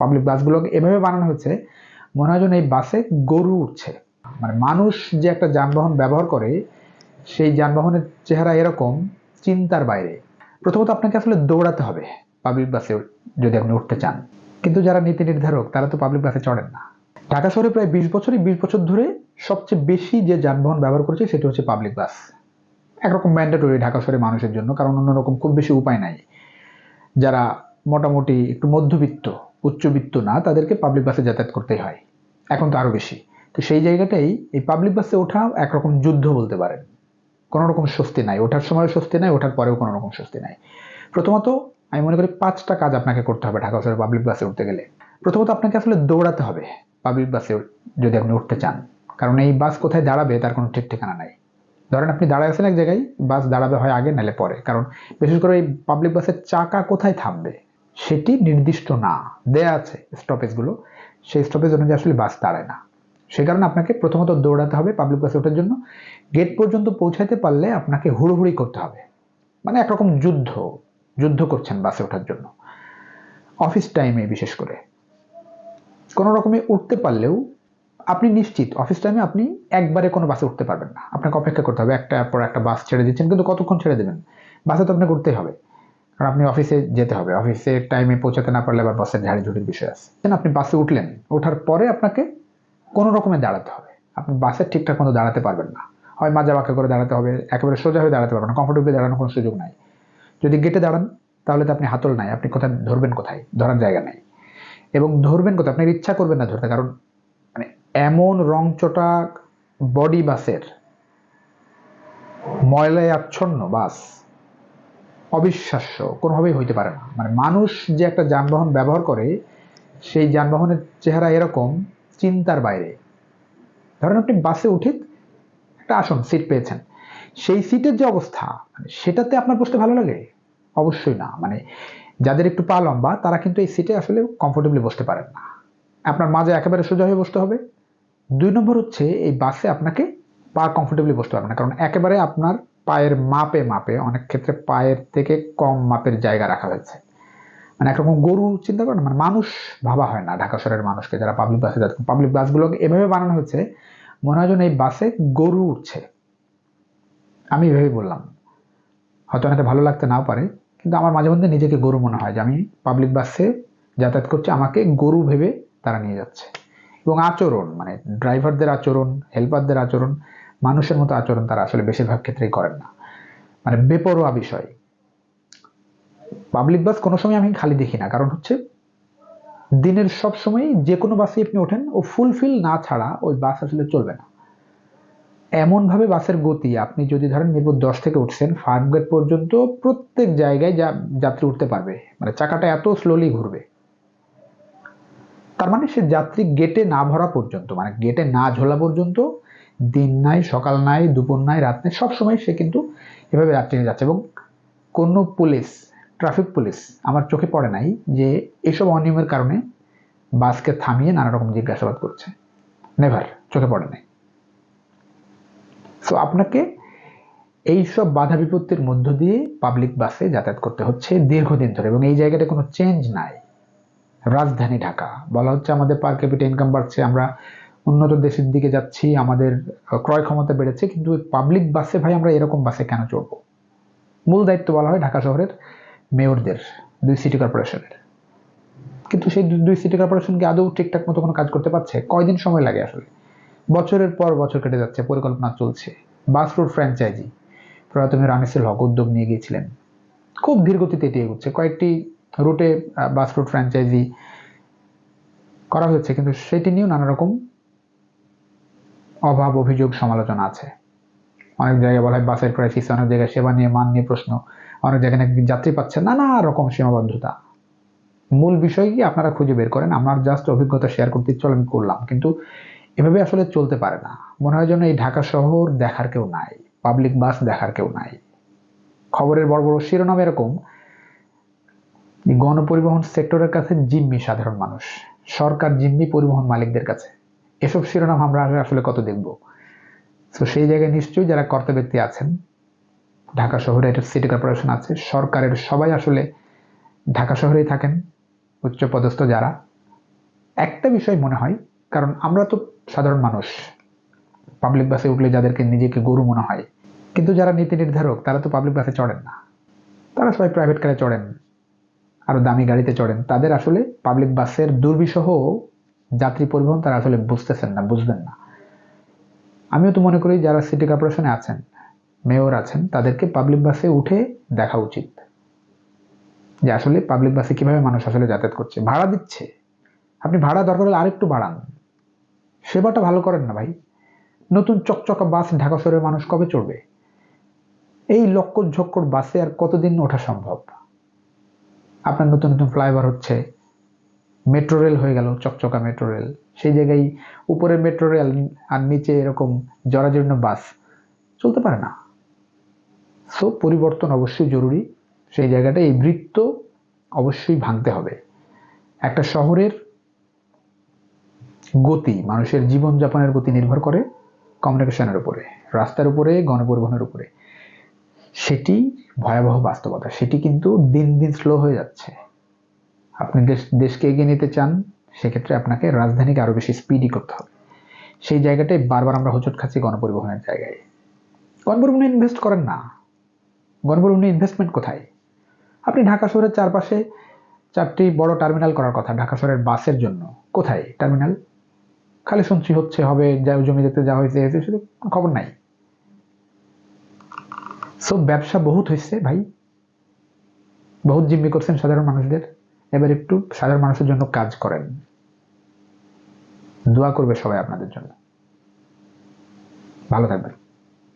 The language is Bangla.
পাবলিক বাসগুলোকে এভাবে বানানো হয়েছে, মনে হয় এই বাসে গরু উঠছে। মানে মানুষ যে একটা যানবাহন ব্যবহার করে, সেই যানবাহনের চেহারা এরকম চিন্তার বাইরে। প্রথমত আপনাকে আসলে দৌড়াতে হবে পাবলিক বাসে যদি আপনি উঠতে চান। কিন্তু যারা নীতি নির্ধারক, তারা তো পাবলিক বাসে চড়েন না। ঢাকা শহরে প্রায় বিশ বছরই বিশ বছর ধরে সবচেয়ে বেশি যে যানবাহন ব্যবহার করেছে, সেটা হচ্ছে পাবলিক বাস একরকম ম্যান্ডেটরি ঢাকা শহরে মানুষের জন্য, কারণ অন্যরকম খুব বেশি উপায় নাই। যারা মোটামুটি একটু মধ্যবিত্ত উচ্চবিত্ত না, তাদেরকে পাবলিক বাসে যাতায়াত করতেই হয়। এখন তো আরও বেশি। তো সেই জায়গাটাই এই পাবলিক বাসে ওঠা একরকম যুদ্ধ বলতে পারেন। কোনো রকম স্বস্তি নাই। ওঠার সময় স্বস্তি নাই, ওঠার পরেও কোনো রকম স্বস্তি নাই। প্রথমত আমি মনে করি পাঁচটা কাজ আপনাকে করতে হবে ঢাকা শহরে পাবলিক বাসে উঠতে গেলে। প্রথমত আপনাকে আসলে দৌড়াতে হবে পাবলিক বাসে যদি আপনি উঠতে চান। কারণ এই বাস কোথায় দাঁড়াবে তার কোনো ঠিক ঠিকানা নাই। ধরেন আপনি দাঁড়ায় আছেন এক জায়গায় বাস দাঁড়াবে হয় আগে নালে পরে। কারণ বিশেষ করে এই পাবলিক বাসের চাকা কোথায় থামবে? সেটি নির্দিষ্ট না। দেয়া আছে স্টপেজগুলো সেই স্টপেজ অনুযায়ী আসলে বাস দাঁড়ায় না। সে কারণে আপনাকে প্রথমত দৌড়াতে হবে পাবলিক বাসে ওঠার জন্য। গেট পর্যন্ত পৌঁছাতে পারলে আপনাকে হুড়োহুড়ি করতে হবে। মানে একরকম যুদ্ধ। যুদ্ধ করছেন বাসে ওঠার জন্য। অফিস টাইমে বিশেষ করে। কোনো রকমে উঠতে পারলেও আপনি নিশ্চিত অফিস টাইমে আপনি একবারে কোনো বাসে উঠতে পারবেন না। আপনাকে অপেক্ষা করতে হবে। একটা পর একটা বাস ছেড়ে দিচ্ছেন, কিন্তু কতক্ষণ ছেড়ে দেবেন? বাসে তো আপনাকে উঠতেই হবে। কারণ আপনি অফিসে যেতে হবে। অফিসে টাইমে পৌঁছাতে না পারলে আবার বাসের ঝাড়ি ঝুড়ির বিষয় আছে। আপনি বাসে উঠলেন? ওঠার পরে আপনাকে কোনো রকমে দাঁড়াতে হবে। আপনি বাসে ঠিকঠাক মতো দাঁড়াতে পারবেন না। হয় মাজা বাঁকা করে দাঁড়াতে হবে, একেবারে সোজা হয়ে দাঁড়াতে পারবেন না। কমফোর্টেবলি দাঁড়ানোর কোনো সুযোগ নাই। যদি গেটে দাঁড়ান, তাহলে তো আপনি হাতল নাই। আপনি কোথায়, ধরবেন কোথায়? ধরার জায়গা নাই। এবং ধরবেন কোথায়? আপনার ইচ্ছা করবেন না ধরতে। কারণ মানে এমন রংচটা বডি বাসের ময়লায় আচ্ছন্ন বাস অবিশ্বাস্য, কোনোভাবেই হইতে পারে না। মানে মানুষ যে একটা যানবাহন ব্যবহার করে, সেই যানবাহনের চেহারা এরকম চিন্তার বাইরে। ধরেন আপনি বাসে উঠে একটা আসন সিট পেয়েছেন। সেই সিটের যে অবস্থা মানে সেটাতে আপনার বসতে ভালো লাগে? অবশ্যই না। মানে যাদের একটু পা লম্বা, তারা কিন্তু এই সিটে আসলে কমফোর্টেবলি বসতে পারেন না। আপনার মাঝে একেবারে সোজা হয়ে বসতে হবে। দুই নম্বর হচ্ছে, এই বাসে আপনাকে পা কমফোর্টেবলি বসতে পারবে না। কারণ একেবারে আপনার পায়ের মাপে মাপে, অনেক ক্ষেত্রে পায়ের থেকে কম মাপের জায়গা রাখা হয়েছে। মানে একরকম গরু চিন্তা করেন মানে মানুষ ভাবা হয় না, ঢাকা শহরের মানুষকে, যারা পাবলিক বাসে যাচ্ছে। পাবলিক বাসগুলোকে এভাবে বানানো হয়েছে, মনে হয় এই বাসে গরু উঠছে। আমি এভাবেই বললাম। হয়তো অনেকে ভালো লাগতে নাও পারে, কিন্তু আমার মাঝে মধ্যে নিজেকে গরু মনে হয় যে আমি পাবলিক বাসে যাতায়াত করছি, আমাকে গরু ভেবে তারা নিয়ে যাচ্ছে। এবং আচরণ মানে ড্রাইভারদের আচরণ হেল্পারদের আচরণ মানুষের মতো আচরণ তারা আসলে বেশিরভাগ ক্ষেত্রেই করেন না। মানে বেপরোয়া বিষয়। পাবলিক বাস কোনো সময় আমি খালি দেখি না, কারণ হচ্ছে দিনের সব সময় যে কোনো বাসে আপনি ওঠেন, ও ফুলফিল না ছাড়া ওই বাস আসলে চলবে না। এমনভাবে বাসের গতি, আপনি যদি ধরেন মিরপুর দশ থেকে উঠছেন ফার্ম গেট পর্যন্ত প্রত্যেক জায়গায় যা, যাত্রী উঠতে পারবে। মানে চাকাটা এত স্লোলি ঘুরবে। তার মানে সে যাত্রী গেটে না ভরা পর্যন্ত মানে গেটে না ঝোলা পর্যন্ত দিন নাই, সকাল নাই, দুপুর নাই, রাত নাই সবসময় সে কিন্তু এভাবে যাত্রী নিয়ে যাচ্ছে এবং কোনো পুলিশ ট্রাফিক পুলিশ আমার চোখে পড়ে নাই যে এসব অনিয়মের কারণে বাসকে থামিয়ে নানা রকম জিজ্ঞাসাবাদ করছে। নেভার চোখে পড়ে নাই। সো আপনাকে এই সব বাধা বিপত্তির মধ্য দিয়ে পাবলিক বাসে যাতায়াত করতে হচ্ছে দীর্ঘদিন ধরে এবং এই জায়গাটা কোনো চেঞ্জ নাই। রাজধানী ঢাকা, বলা হচ্ছে আমাদের পার ক্যাপিটা ইনকাম বাড়ছে, আমরা উন্নত দেশের দিকে যাচ্ছি, আমাদের ক্রয় ক্ষমতা বেড়েছে, কিন্তু পাবলিক বাসে ভাই আমরা এরকম বাসে কেন চড়বো? মূল দায়িত্ব বলা হয় ঢাকা শহরের মেয়রদের, দুই সিটি কর্পোরেশনের কিন্তু সেই দুই সিটি কর্পোরেশনকে আদৌ ঠিকঠাক মতো কোনো কাজ করতে পারছে? কয়দিন সময় লাগে আসলে? বছরের পর বছর কেটে যাচ্ছে, পরিকল্পনা চলছে। বাস রুট ফ্র্যাঞ্চাইজি প্রয়াত মেয়র হক উদ্যোগ নিয়ে গিয়েছিলেন। খুব ধীরগতিতে এটি এগুচ্ছে। কয়েকটি রুটে বাস রুট ফ্র্যাঞ্চাইজি করা হয়েছে, কিন্তু সেটি নিয়েও নানা রকম অভাব, অভিযোগ, সমালোচনা আছে। অনেক জায়গায় বলা হয় বাসের ক্রাইসিস অনেক জায়গায় সেবা নিয়ে মান নিয়ে প্রশ্ন, অনেক জায়গায় নাকি যাত্রী পাচ্ছে নানা রকম সীমাবদ্ধতা। মূল বিষয় কি আপনারা খুঁজে বের করেন? আমার জাস্ট অভিজ্ঞতা শেয়ার করতে ইচ্ছা আমি করলাম। কিন্তু এভাবে আসলে চলতে পারে না। মনে হয় যেন এই ঢাকা শহর দেখার কেউ নাই পাবলিক বাস দেখার কেউ নাই। খবরের বড় বড় শিরোনাম এরকম, গণপরিবহন সেক্টরের কাছে জিম্মি সাধারণ মানুষ। সরকার জিম্মি পরিবহন মালিকদের কাছে। এসব শিরোনাম আমরা আসলে কত দেখব? তো সেই জায়গায় নিশ্চয়ই যারা কর্তা ব্যক্তি আছেন, ঢাকা শহরে একটা সিটি কর্পোরেশন আছে, সরকারের সবাই আসলে ঢাকা শহরেই থাকেন উচ্চপদস্থ যারা। একটা বিষয় মনে হয়, কারণ আমরা তো সাধারণ মানুষ পাবলিক বাসে উঠলে যাদেরকে নিজেকে গরু মনে হয়, কিন্তু যারা নীতি নির্ধারক, তারা তো পাবলিক বাসে চড়েন না। তারা সবাই প্রাইভেট কারে চড়েন আরও দামি গাড়িতে চড়েন, তাদের আসলে পাবলিক বাসের দুর্বিষহ যাত্রী পরিবহন তারা আসলে বুঝতেছেন না, বুঝবেন না। আমিও তো মনে করি যারা সিটি কর্পোরেশনে আছেন, মেয়র আছেন, তাদেরকে পাবলিক বাসে উঠে দেখা উচিত। যে আসলে পাবলিক বাসে কীভাবে মানুষ আসলে যাতায়াত করছে। ভাড়া দিচ্ছে। আপনি ভাড়া দরকার হলে আরেকটু বাড়ান। সেবাটা ভালো করেন না ভাই। নতুন চকচকা বাস ঢাকা শহরের মানুষ কবে চড়বে? এই লক্কর ঝক্কর বাসে আর কতদিন ওঠা সম্ভব? আপনার নতুন নতুন ফ্লাইওভার হচ্ছে। মেট্রো রেল হয়ে গেল, চকচকা মেট্রো রেল। সেই জায়গায় উপরে মেট্রো রেল আর নিচে এরকম জরাজীর্ণ বাস। চলতে পারে না। সো পরিবর্তন অবশ্যই জরুরি। সেই জায়গাটা এই বৃত্ত অবশ্যই ভাঙতে হবে। একটা শহরের গতি মানুষের জীবনযাপনের গতি নির্ভর করে কমিউনিকেশনের উপরে, রাস্তার উপরে, গণপরিবহনের উপরে। সেটি ভয়াবহ বাস্তবতা। সেটি কিন্তু দিন দিন স্লো হয়ে যাচ্ছে। আপনি দেশ, দেশকে এগিয়ে নিতে চান, সেক্ষেত্রে আপনাকে রাজধানীকে আরও বেশি স্পিডি করতে হবে। সেই জায়গাটায় বারবার আমরা হোঁচট খাচ্ছি গণপরিবহনের জায়গায়। গণপরিবহনে ইনভেস্ট করেন না। গণপরিবহনে ইনভেস্টমেন্ট কোথায়? আপনি ঢাকা শহরের চারপাশে চারটি বড় টার্মিনাল করার কথা, ঢাকা শহরের বাসের জন্য। কোথায় টার্মিনাল খালি শুনছি হচ্ছে হবে, যা জমি দেখতে যাওয়া হয়েছে, এসে শুধু খবর নাই। সো ব্যবসা বহুত হয়েছে ভাই। বহুত জিম্মি করছেন সাধারণ মানুষদের। এবার একটু সাধারণ মানুষের জন্য কাজ করেন। দোয়া করবে সবাই আপনাদের জন্য। ভালো থাকবেন।